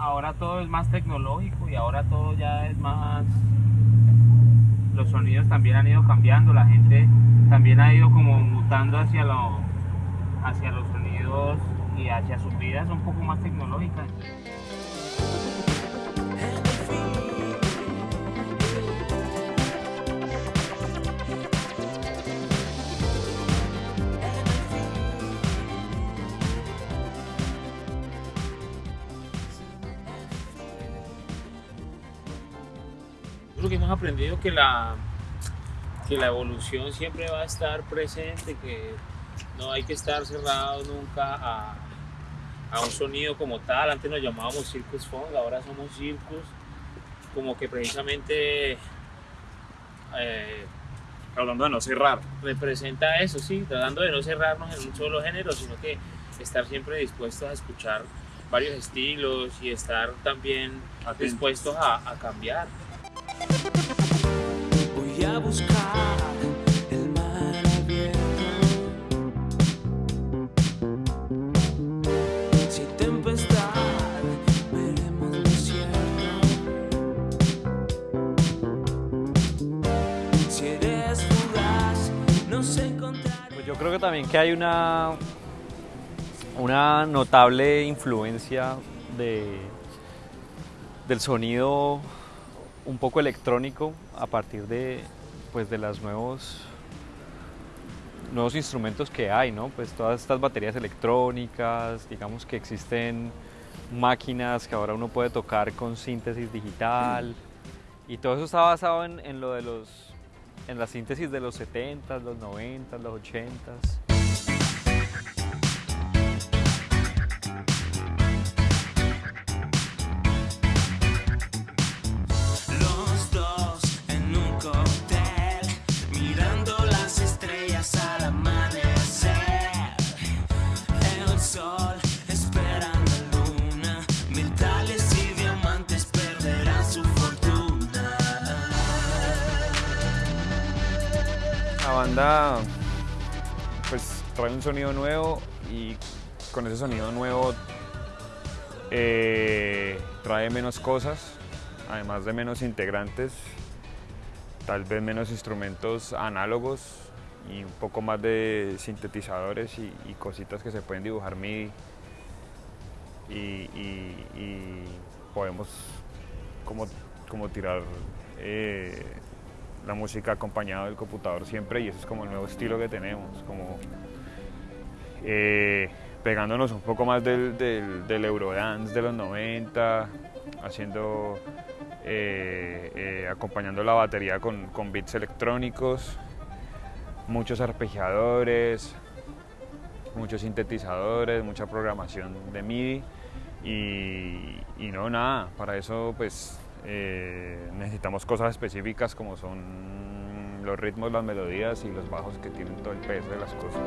ahora todo es más tecnológico y ahora todo ya es más... Los sonidos también han ido cambiando, la gente también ha ido como mutando hacia, lo, hacia los sonidos y hacia sus vidas un poco más tecnológicas. Creo que hemos aprendido que la, que la evolución siempre va a estar presente, que no hay que estar cerrado nunca a, a un sonido como tal. Antes nos llamábamos Circus Funk, ahora somos Circus. Como que precisamente eh, Hablando de no cerrar. representa eso, sí, tratando de no cerrarnos en un solo género, sino que estar siempre dispuestos a escuchar varios estilos y estar también dispuestos a, a cambiar. Voy a buscar el mar abierto. Si tempestad, veremos desierto. Si eres fugaz, nos encontraremos. Pues yo creo que también que hay una, notable influencia de, del sonido un poco electrónico a partir de, pues de los nuevos, nuevos instrumentos que hay, ¿no? Pues todas estas baterías electrónicas, digamos que existen máquinas que ahora uno puede tocar con síntesis digital y todo eso está basado en, en lo de los en la síntesis de los 70s, los 90s, los 80s. La banda pues trae un sonido nuevo y con ese sonido nuevo eh, trae menos cosas, además de menos integrantes, tal vez menos instrumentos análogos y un poco más de sintetizadores y, cositas que se pueden dibujar MIDI. Y, y- y podemos como, como tirar eh, la música acompañada del computador siempre y ese es como el nuevo estilo que tenemos, como eh, pegándonos un poco más del, del, del Eurodance de los 90, haciendo, eh, eh, acompañando la batería con, con beats electrónicos, muchos arpegiadores, muchos sintetizadores, mucha programación de MIDI y, y no nada, para eso pues eh, necesitamos cosas específicas como son los ritmos, las melodías y los bajos que tienen todo el peso de las cosas.